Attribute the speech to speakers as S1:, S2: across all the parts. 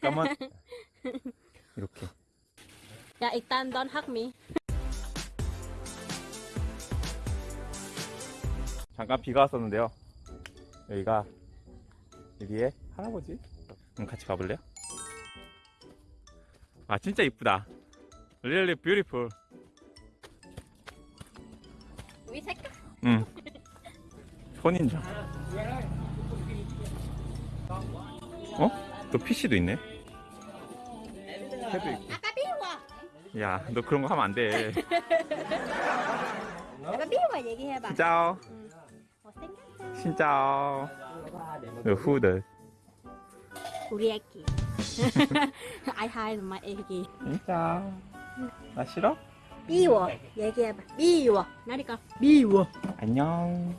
S1: 까만. 이렇게.
S2: 야 일단 넌 학미.
S1: 잠깐 비가 왔었는데요. 여기가 여기에 할아버지? 그럼 같이 가볼래요? 아 진짜 이쁘다. Really beautiful.
S2: 우리 색깔
S1: 응. 선인장 어? 또 PC도 있네? 해도 있고. 야 너 그런 거 하면 안돼.
S2: 아까 비워 얘기해봐. 못생겼어
S1: 진짜오? 후드.
S2: 우리 애기. I hide my 애기.
S1: 진짜. 나 싫어?
S2: 비워. 얘기해봐. 비워. 나니까 비워.
S1: 안녕.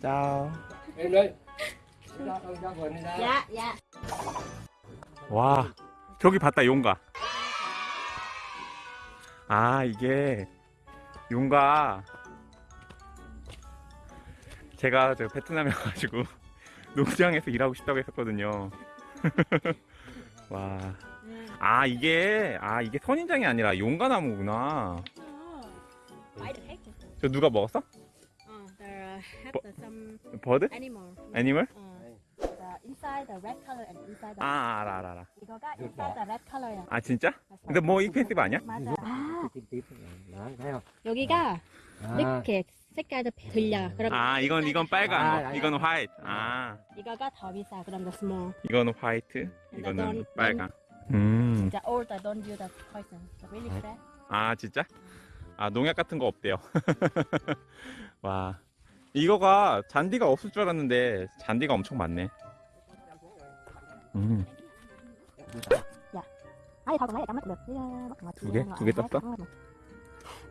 S1: 짜오.
S2: 야야
S1: 와 저기 봤다 용가 아 이게 용가 제가 저 베트남에 가가지고 농장에서 일하고 싶다고 했었거든요 와 아 이게 아 이게 선인장이 아니라 용가나무구나? 저 누가 먹었어?
S2: Have the some
S1: 버드? 애니멀?
S2: The inside the red color and inside the
S1: 아 알아 알아 알아
S2: 이거가 inside the red color야.
S1: 아 진짜? 근데 뭐 익펜시브 아니야?
S2: 맞아. 아 여기가
S3: à,
S2: 이렇게 색깔도 들려. 그럼
S1: 아 이건 이건 빨간
S3: 아,
S1: 거
S3: 아,
S1: 이거는 화이트 아
S2: 이거가 더 비싸. 그럼 the small.
S1: 이거는 화이트 이거는
S2: 넌-
S1: 빨강 음.
S2: 진짜 old don't use the poison. So really fresh.
S1: 아 진짜? 아 농약 같은 거 없대요 와 이거가 잔디가 없을 줄 알았는데 잔디가 엄청 많네 음. 두 개? 두개 떴어?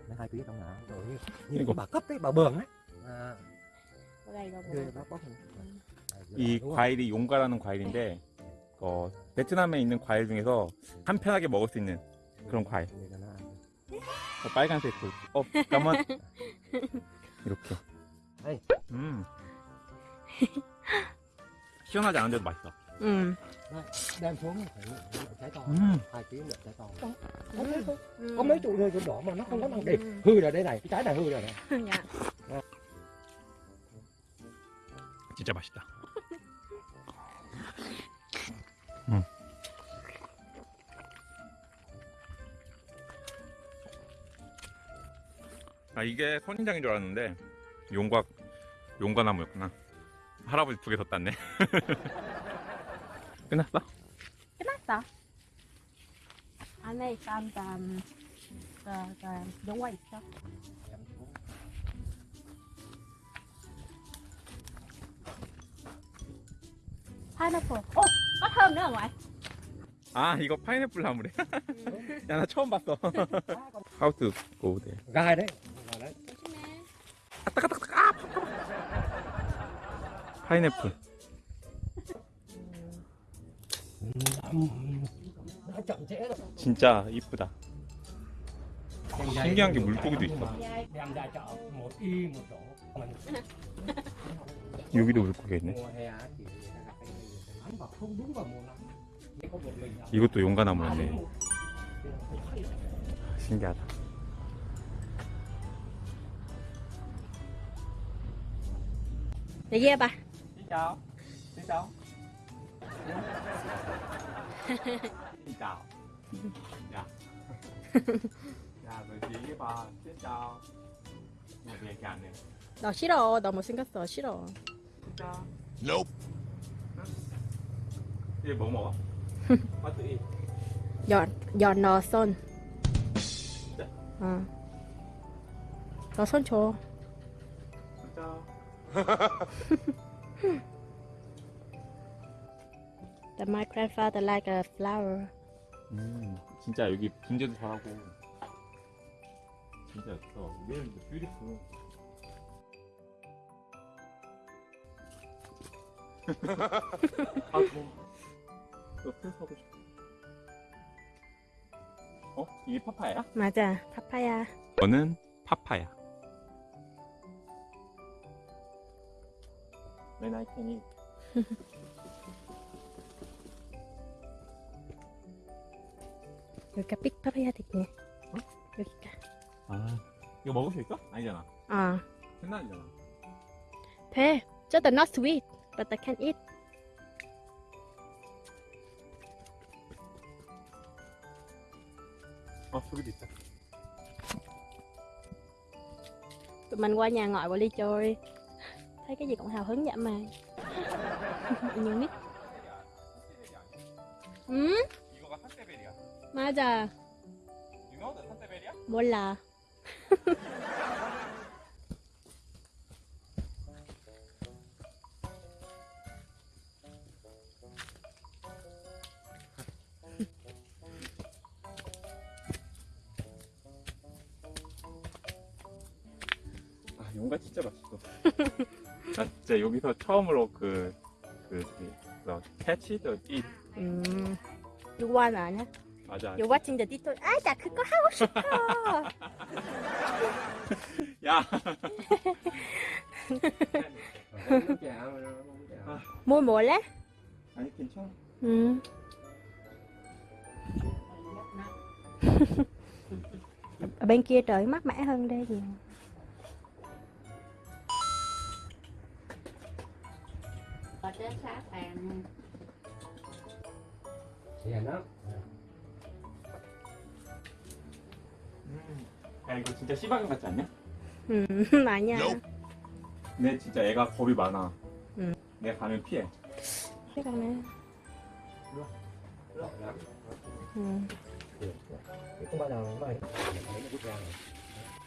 S3: Nó hai tiếng trong nào Rồi
S1: Cái
S3: Như
S1: cục.
S3: bà cấp ấy, bà bường ấy à,
S2: 뭐가 이거 뭐.
S1: 이 과일이 용가라는 과일인데 어, 베트남에 있는 과일 중에서 간편하게 먹을 수 있는 그런 과일 어, 빨간색 그, 어 까만 이렇게. 음 시원하지 않은데도 맛있어
S2: 음.
S3: Đem xuống trái to
S1: 음.
S3: Hai tiếng được trái to
S2: 음.
S3: Có mấy trụ rơi chỗ đỏ mà nó không có năng đẹp Hư rồi đây này, cái trái này hư rồi này
S2: 야.
S1: 진짜 맛있다 음. 아 이게 선인장인 줄 알았는데 용과 용과나무였구나 할아버지 두 개 더 땄네 끝났어?
S2: 끝났어. 안에 일단 좀, 그, 그, 용화 있어. 파인애플. 어, nữa không ạ?
S1: 아 이거 파인애플 나무래 야 나 처음 봤어 How to go there
S3: Gai đấy Gai đấy
S1: 파인애플
S3: Nó chậm trễ rồi
S1: 진짜 이쁘다 신기한 게 물고기도 있어 여기도 물고기 있네 이것도 용과나무였네 신기하다
S2: 얘기해봐.
S1: Xin chào. Xin chào. Xin chào. Dạ. Dạ, rồi chị với bà. Xin chào. Một ngày càng này.
S2: 너 싫어. 너 못생겼어. 싫어.
S1: Xin chào. Nope. 이게 뭐 먹어? 빠뜨리.
S2: 연, 연너 손. 어. 너손 줘.
S1: Chào.
S2: The my grandfather like a flower.
S1: 음, 진짜 여기 분재도 잘하고. 진짜 예뻐. Really beautiful. 아, 뭐. 옆에 서고 싶어. 어? 이게 파파야?
S2: 맞아. 파파야.
S1: 저는 파파야. When I can eat.
S2: 여기가 삑파파야 됐네. 여기가.
S1: 아 이거 먹을 수 있어? 아니잖아
S2: 아,
S1: 생나이잖아
S2: 돼. Just not sweet, but I can eat.
S1: 어 저기도 있다
S2: Tụi mình qua nhà ngoại của Ly chơi. Thấy cái gì cũng hào hứng vậy mà. Nhiều nít. 응? 맞아.
S1: You know the?
S2: 몰라.
S1: 아 용가 진짜 맛있어 나 진짜 여기서 처음으로 그 그, 그, 그, 캐치 더 이,
S2: 음. You want 아냐?
S1: 맞아.
S2: You're watching the dito. 아, 나 그거 하고 싶어.
S1: 야,
S3: Không chào, không chào.
S2: Mua 몰래?
S1: 아니 괜찮아.
S2: 음. Ở bên kia trời mát mẻ hơn đây nhiều.
S4: ở trên sát bàn
S3: Dạ nó.
S1: 야 이거 진짜 씨바견 같지 않냐?
S2: 음, 아니야.
S1: 근데 진짜 애가 겁이 많아.
S2: 음.
S1: 내가 가면 피해.
S3: Lộn lắm.
S2: 음.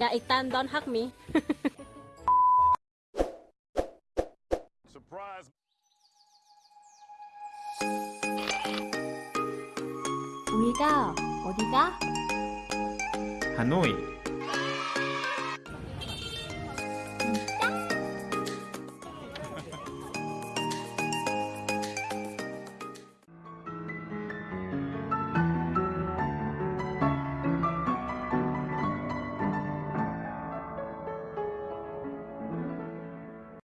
S2: 야, 일단 don't hug me. 우리가 어디가?
S1: 하노이.